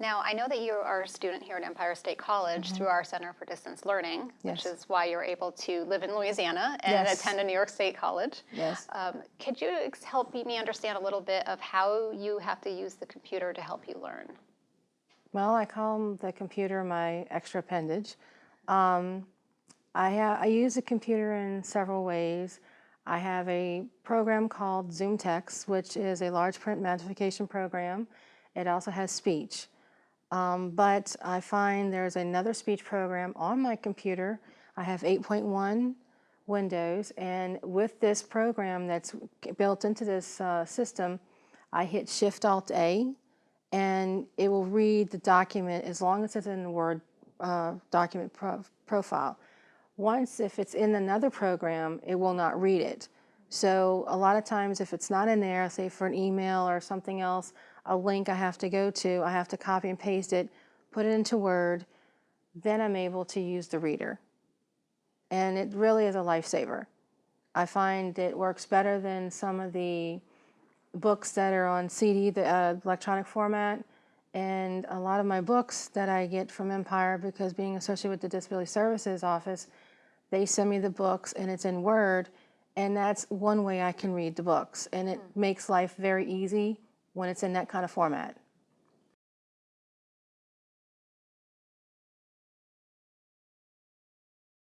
Now, I know that you are a student here at Empire State College through our Center for Distance Learning, which Mm-hmm. Is why you're able to live in Louisiana and Yes. attend a New York State college. Yes. Um, could you ex- help me understand a little bit of how you have to use the computer to help you learn? Well, I call the computer my extra appendage. Um, I, I use the computer in several ways. I have a program called ZoomText, which is a large print magnification program. It also has speech. Um, but I find there's another speech program on my computer. I have 8.1 Windows, and with this program that's built into this uh, system, I hit Shift Alt A, and it will read the document as long as it's in the Word uh, document pro- profile. Once, if it's in another program, it will not read it. So a lot of times, if it's not in there, say for an email or something else, a link I have to go to, I have to copy and paste it, put it into Word, then I'm able to use the reader. And it really is a lifesaver. I find it works better than some of the books that are on CD, the uh, electronic format, and a lot of my books that I get from Empire, because being associated with the Disability Services Office, they send me the books and it's in Word, and that's one way I can read the books, and it makes life very easy when it's in that kind of format.